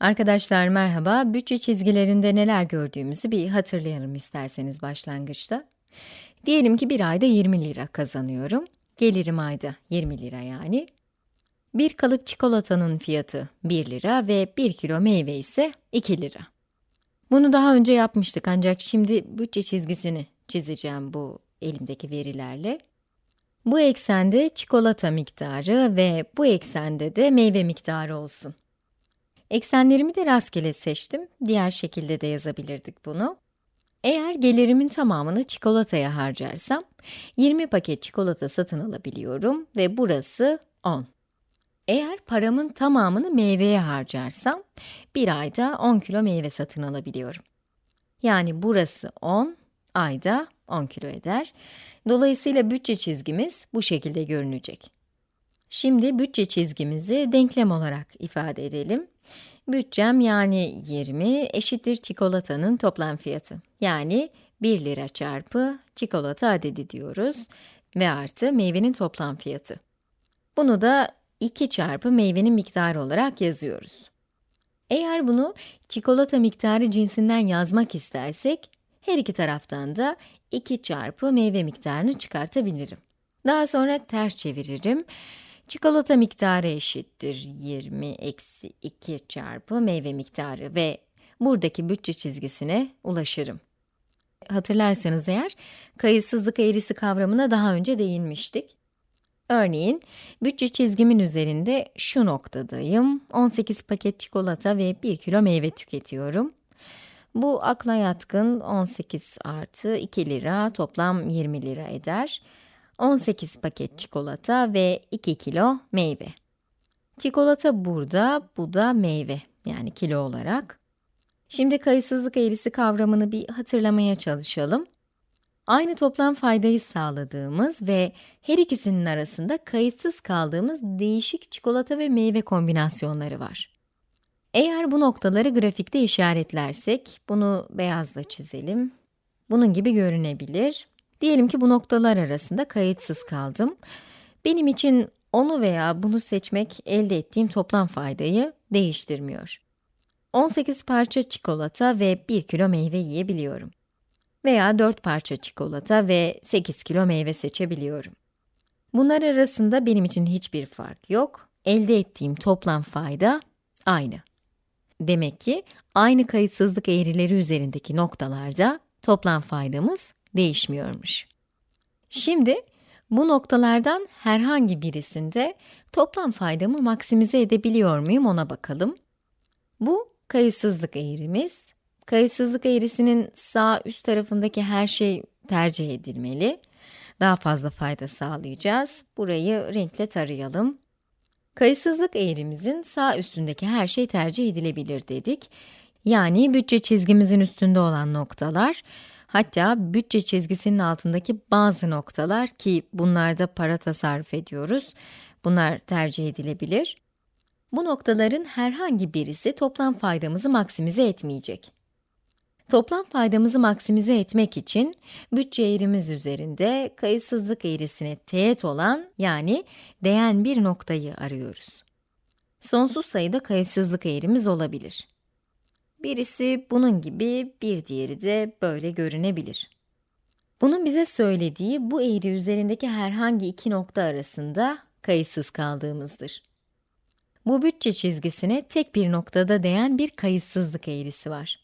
Arkadaşlar merhaba. Bütçe çizgilerinde neler gördüğümüzü bir hatırlayalım isterseniz başlangıçta. Diyelim ki bir ayda 20 lira kazanıyorum. Gelirim ayda 20 lira yani. Bir kalıp çikolatanın fiyatı 1 lira ve 1 kilo meyve ise 2 lira. Bunu daha önce yapmıştık ancak şimdi bütçe çizgisini çizeceğim bu elimdeki verilerle. Bu eksende çikolata miktarı ve bu eksende de meyve miktarı olsun. Eksenlerimi de rastgele seçtim. Diğer şekilde de yazabilirdik bunu. Eğer gelirimin tamamını çikolataya harcarsam, 20 paket çikolata satın alabiliyorum ve burası 10. Eğer paramın tamamını meyveye harcarsam, bir ayda 10 kilo meyve satın alabiliyorum. Yani burası 10, ayda 10 kilo eder. Dolayısıyla bütçe çizgimiz bu şekilde görünecek. Şimdi bütçe çizgimizi denklem olarak ifade edelim. Bütçem yani 20 eşittir çikolatanın toplam fiyatı. Yani 1 lira çarpı çikolata adedi diyoruz ve artı meyvenin toplam fiyatı. Bunu da 2 çarpı meyvenin miktarı olarak yazıyoruz. Eğer bunu çikolata miktarı cinsinden yazmak istersek, her iki taraftan da 2 çarpı meyve miktarını çıkartabilirim. Daha sonra ters çeviririm. Çikolata miktarı eşittir 20 eksi 2 çarpı meyve miktarı ve buradaki bütçe çizgisine ulaşırım. Hatırlarsanız eğer, kayıtsızlık eğrisi kavramına daha önce değinmiştik. Örneğin, bütçe çizgimin üzerinde şu noktadayım, 18 paket çikolata ve 1 kilo meyve tüketiyorum. Bu akla yatkın 18 artı 2 lira, toplam 20 lira eder. 18 paket çikolata ve 2 kilo meyve. Çikolata burada, bu da meyve, yani kilo olarak. Şimdi kayıtsızlık eğrisi kavramını bir hatırlamaya çalışalım. Aynı toplam faydayı sağladığımız ve her ikisinin arasında kayıtsız kaldığımız değişik çikolata ve meyve kombinasyonları var. Eğer bu noktaları grafikte işaretlersek, bunu beyazla çizelim. Bunun gibi görünebilir. Diyelim ki bu noktalar arasında kayıtsız kaldım. Benim için onu veya bunu seçmek elde ettiğim toplam faydayı değiştirmiyor. 18 parça çikolata ve 1 kilo meyve yiyebiliyorum. Veya 4 parça çikolata ve 8 kilo meyve seçebiliyorum. Bunlar arasında benim için hiçbir fark yok. Elde ettiğim toplam fayda aynı. Demek ki aynı kayıtsızlık eğrileri üzerindeki noktalarda toplam faydamız değişmiyormuş. Şimdi bu noktalardan herhangi birisinde toplam faydamı maksimize edebiliyor muyum ona bakalım. Bu kayıtsızlık eğrimiz. Kayıtsızlık eğrisinin sağ üst tarafındaki her şey tercih edilmeli. Daha fazla fayda sağlayacağız. Burayı renkle tarayalım. Kayıtsızlık eğrimizin sağ üstündeki her şey tercih edilebilir dedik. Yani bütçe çizgimizin üstünde olan noktalar, hatta bütçe çizgisinin altındaki bazı noktalar ki bunlarda para tasarruf ediyoruz, bunlar tercih edilebilir. Bu noktaların herhangi birisi toplam faydamızı maksimize etmeyecek. Toplam faydamızı maksimize etmek için bütçe eğrimiz üzerinde kayıtsızlık eğrisine teğet olan yani değen bir noktayı arıyoruz. Sonsuz sayıda kayıtsızlık eğrimiz olabilir. Birisi bunun gibi, bir diğeri de böyle görünebilir. Bunun bize söylediği bu eğri üzerindeki herhangi iki nokta arasında kayıtsız kaldığımızdır. Bu bütçe çizgisine tek bir noktada değen bir kayıtsızlık eğrisi var.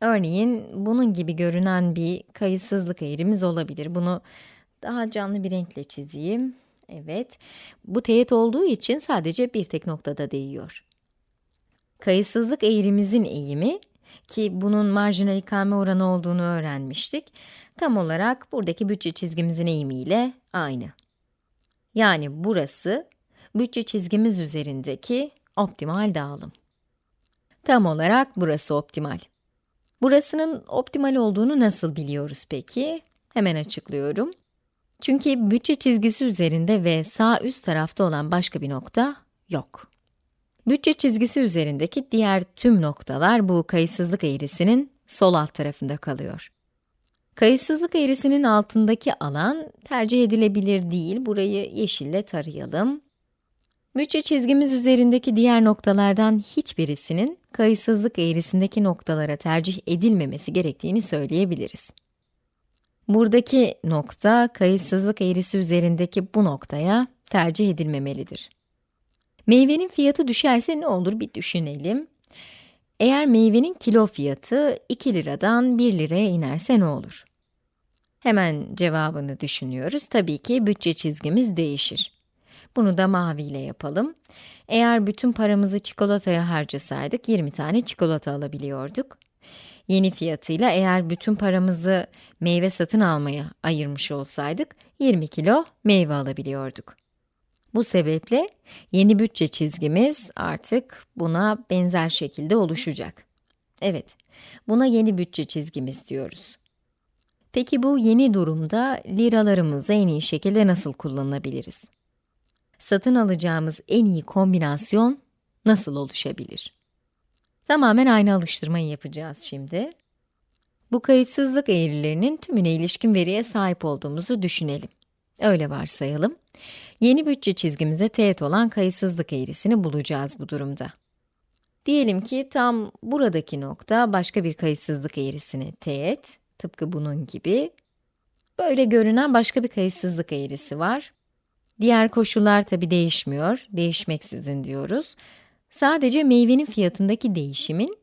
Örneğin bunun gibi görünen bir kayıtsızlık eğrimiz olabilir. Bunu daha canlı bir renkle çizeyim. Evet, bu teğet olduğu için sadece bir tek noktada değiyor. Kayıtsızlık eğrimizin eğimi, ki bunun marjinal ikame oranı olduğunu öğrenmiştik, tam olarak buradaki bütçe çizgimizin eğimiyle aynı. Yani burası, bütçe çizgimiz üzerindeki optimal dağılım. Tam olarak burası optimal. Burasının optimal olduğunu nasıl biliyoruz peki? Hemen açıklıyorum. Çünkü bütçe çizgisi üzerinde ve sağ üst tarafta olan başka bir nokta yok. Bütçe çizgisi üzerindeki diğer tüm noktalar bu kayıtsızlık eğrisinin sol alt tarafında kalıyor. Kayıtsızlık eğrisinin altındaki alan tercih edilebilir değil. Burayı yeşille tarayalım. Bütçe çizgimiz üzerindeki diğer noktalardan hiçbirisinin kayıtsızlık eğrisindeki noktalara tercih edilmemesi gerektiğini söyleyebiliriz. Buradaki nokta, kayıtsızlık eğrisi üzerindeki bu noktaya tercih edilmemelidir. Meyvenin fiyatı düşerse ne olur bir düşünelim. Eğer meyvenin kilo fiyatı 2 liradan 1 liraya inerse ne olur? Hemen cevabını düşünüyoruz. Tabii ki bütçe çizgimiz değişir. Bunu da maviyle yapalım. Eğer bütün paramızı çikolataya harcasaydık 20 tane çikolata alabiliyorduk. Yeni fiyatıyla eğer bütün paramızı meyve satın almaya ayırmış olsaydık 20 kilo meyve alabiliyorduk. Bu sebeple yeni bütçe çizgimiz artık buna benzer şekilde oluşacak. Evet, buna yeni bütçe çizgimiz diyoruz. Peki bu yeni durumda liralarımızı en iyi şekilde nasıl kullanabiliriz? Satın alacağımız en iyi kombinasyon nasıl oluşabilir? Tamamen aynı alıştırmayı yapacağız şimdi. Bu kayıtsızlık eğrilerinin tümüne ilişkin veriye sahip olduğumuzu düşünelim. Öyle varsayalım. Yeni bütçe çizgimize teğet olan kayıtsızlık eğrisini bulacağız bu durumda. Diyelim ki tam buradaki nokta başka bir kayıtsızlık eğrisine teğet, tıpkı bunun gibi. Böyle görünen başka bir kayıtsızlık eğrisi var. Diğer koşullar tabi değişmiyor, değişmeksizin diyoruz. Sadece meyvenin fiyatındaki değişimin,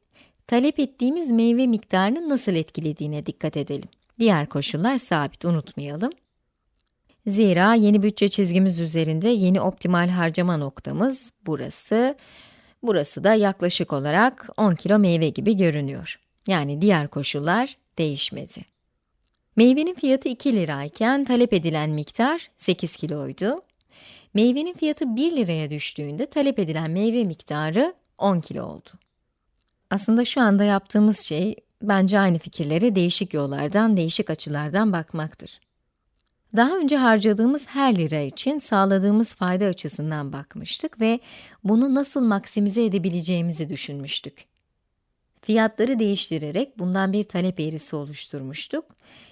talep ettiğimiz meyve miktarını nasıl etkilediğine dikkat edelim. Diğer koşullar sabit, unutmayalım. Zira yeni bütçe çizgimiz üzerinde yeni optimal harcama noktamız burası. Burası da yaklaşık olarak 10 kilo meyve gibi görünüyor. Yani diğer koşullar değişmedi. Meyvenin fiyatı 2 lirayken talep edilen miktar 8 kiloydu. Meyvenin fiyatı 1 liraya düştüğünde talep edilen meyve miktarı 10 kilo oldu. Aslında şu anda yaptığımız şey, bence aynı fikirlere değişik yollardan, değişik açılardan bakmaktır. Daha önce harcadığımız her lira için sağladığımız fayda açısından bakmıştık ve bunu nasıl maksimize edebileceğimizi düşünmüştük. Fiyatları değiştirerek bundan bir talep eğrisi oluşturmuştuk.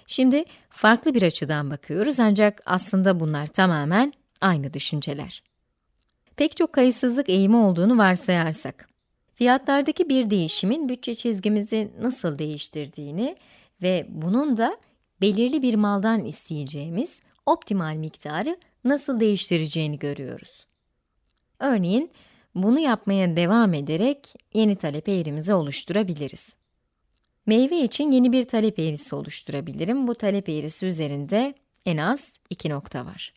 Şimdi farklı bir açıdan bakıyoruz ancak aslında bunlar tamamen aynı düşünceler. Pek çok kayıtsızlık eğimi olduğunu varsayarsak, fiyatlardaki bir değişimin bütçe çizgimizi nasıl değiştirdiğini ve bunun da belirli bir maldan isteyeceğimiz optimal miktarı nasıl değiştireceğini görüyoruz. Örneğin, bunu yapmaya devam ederek yeni talep eğrimizi oluşturabiliriz. Meyve için yeni bir talep eğrisi oluşturabilirim. Bu talep eğrisi üzerinde en az iki nokta var.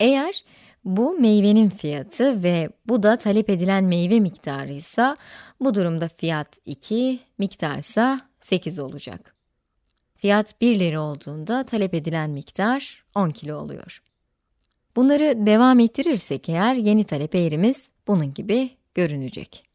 Eğer bu meyvenin fiyatı ve bu da talep edilen meyve miktarı ise bu durumda fiyat 2, miktar ise 8 olacak. Fiyat 1 lira olduğunda talep edilen miktar 10 kilo oluyor. Bunları devam ettirirsek eğer yeni talep eğrimiz bunun gibi görünecek.